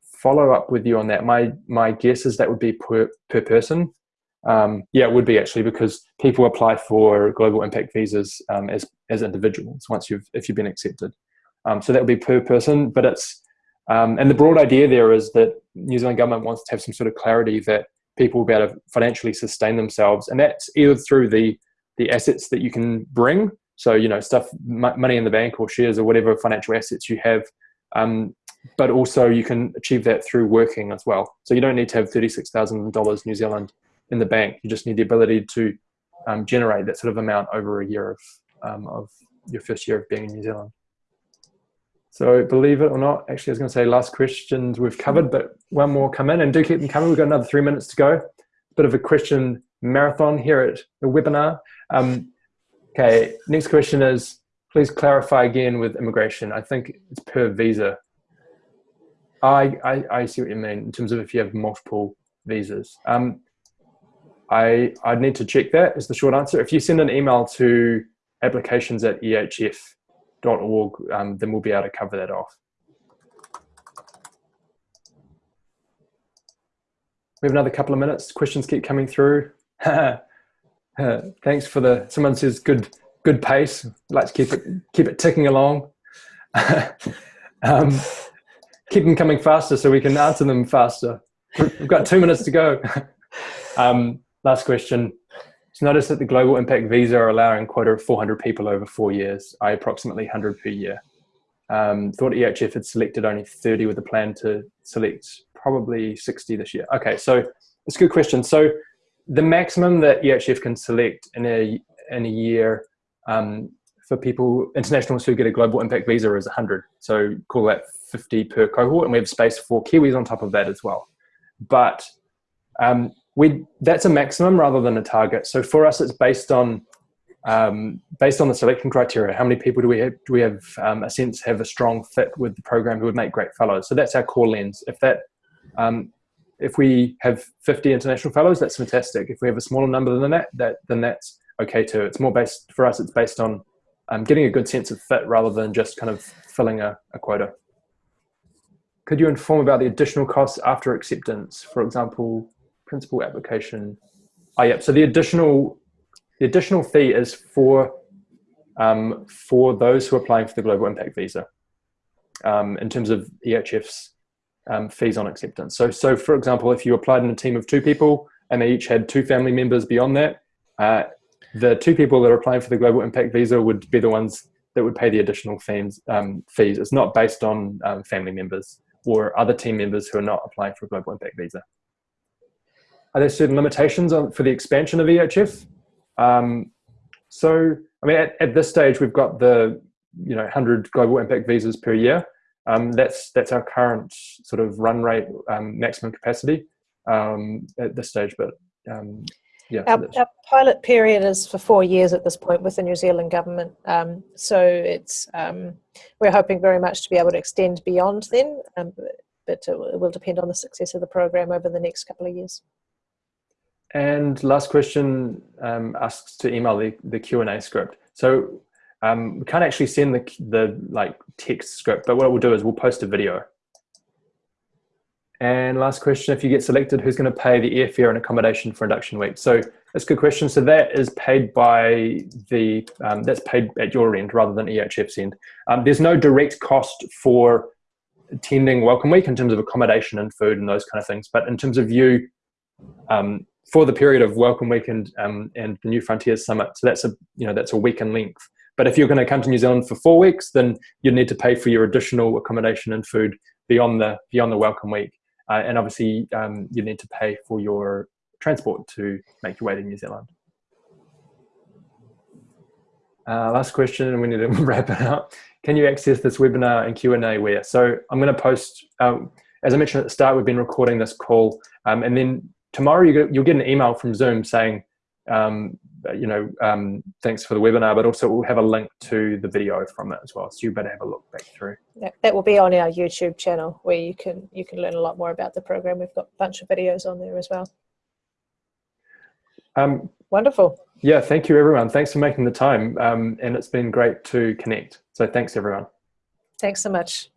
S1: follow up with you on that. My, my guess is that would be per, per person. Um, yeah, it would be actually because people apply for global impact visas um, as, as individuals once you've, if you've been accepted. Um, so that would be per person, but it's, um, and the broad idea there is that New Zealand government wants to have some sort of clarity that people will be able to financially sustain themselves. And that's either through the, the assets that you can bring. So, you know, stuff, money in the bank or shares or whatever financial assets you have. Um, but also you can achieve that through working as well. So you don't need to have $36,000 New Zealand in the bank. You just need the ability to um, generate that sort of amount over a year of, um, of your first year of being in New Zealand. So believe it or not, actually I was going to say last questions we've covered, but one more come in and do keep them coming. We've got another three minutes to go. Bit of a question marathon here at the webinar. Um, okay, next question is, please clarify again with immigration. I think it's per visa. I, I, I see what you mean in terms of if you have multiple visas. Um, I, I'd need to check that is the short answer. If you send an email to applications at EHF, org, um, then we'll be able to cover that off. We have another couple of minutes. Questions keep coming through. Thanks for the, someone says good, good pace. Let's keep it, keep it ticking along. um, keep them coming faster so we can answer them faster. We've got two minutes to go. um, last question. So notice that the Global Impact Visa are allowing quota of 400 people over four years, I approximately 100 per year. Um, thought EHF had selected only 30 with a plan to select probably 60 this year. Okay, so it's a good question. So the maximum that EHF can select in a, in a year um, for people, internationals who get a global impact visa is 100. So call that 50 per cohort and we have space for Kiwis on top of that as well. But um, we that's a maximum rather than a target. So for us, it's based on um, based on the selection criteria. How many people do we have? Do we have um, a sense have a strong fit with the program who would make great fellows? So that's our core lens. If that um, if we have 50 international fellows, that's fantastic. If we have a smaller number than that, that then that's okay too. It's more based for us. It's based on um, getting a good sense of fit rather than just kind of filling a, a quota. Could you inform about the additional costs after acceptance? For example, principal application. Oh, yeah. So the additional the additional fee is for um, for those who are applying for the global impact visa um, in terms of EHF's um, fees on acceptance. So, so for example, if you applied in a team of two people and they each had two family members beyond that, uh, the two people that are applying for the global impact visa would be the ones that would pay the additional fees. Um, fees. It's not based on um, family members or other team members who are not applying for a global impact visa. Are there certain limitations on, for the expansion of EHF? Um, so, I mean, at, at, this stage, we've got the you know 100 global impact visas per year. Um, that's that's our current sort of run rate um, maximum capacity um, at this stage. But um, yeah,
S2: our, our, pilot period is for four years at this point with the New Zealand government. Um, so it's we're hoping very much to be able to extend beyond then, but it will depend on the success of the program over the next couple of years.
S1: And last question um, asks to email the, the Q&A script. So um, we can't actually send the, the like text script, but what we'll do is we'll post a video. And last question, if you get selected, who's going to pay the airfare and accommodation for induction week? So that's a good question. So that is paid by the, um, that's paid at your end rather than EHF's end. Um, there's no direct cost for attending Welcome Week in terms of accommodation and food and those kind of things. But in terms of you, um, for the period of Welcome Week and, um, and the New Frontiers Summit, so that's a, you know, that's a week in length. But if you're going to come to New Zealand for four weeks, then you need to pay for your additional accommodation and food beyond the beyond the Welcome Week, uh, and obviously um, you need to pay for your transport to make your way to New Zealand. Uh, last question, and we need to wrap it up. Can you access this webinar and Q&A where? So I'm going to post, um, as I mentioned at the start, we've been recording this call, um, and then tomorrow you you'll get an email from Zoom saying um, you know, um, thanks for the webinar, but also we'll have a link to the video from it as well. So you better have a look back through.
S2: That, that will be on our YouTube channel where you can you can learn a lot more about the program. We've got a bunch of videos on there as well. Um, Wonderful.
S1: Yeah, thank you everyone. Thanks for making the time. Um, and it's been great to connect. So thanks everyone.
S2: Thanks so much.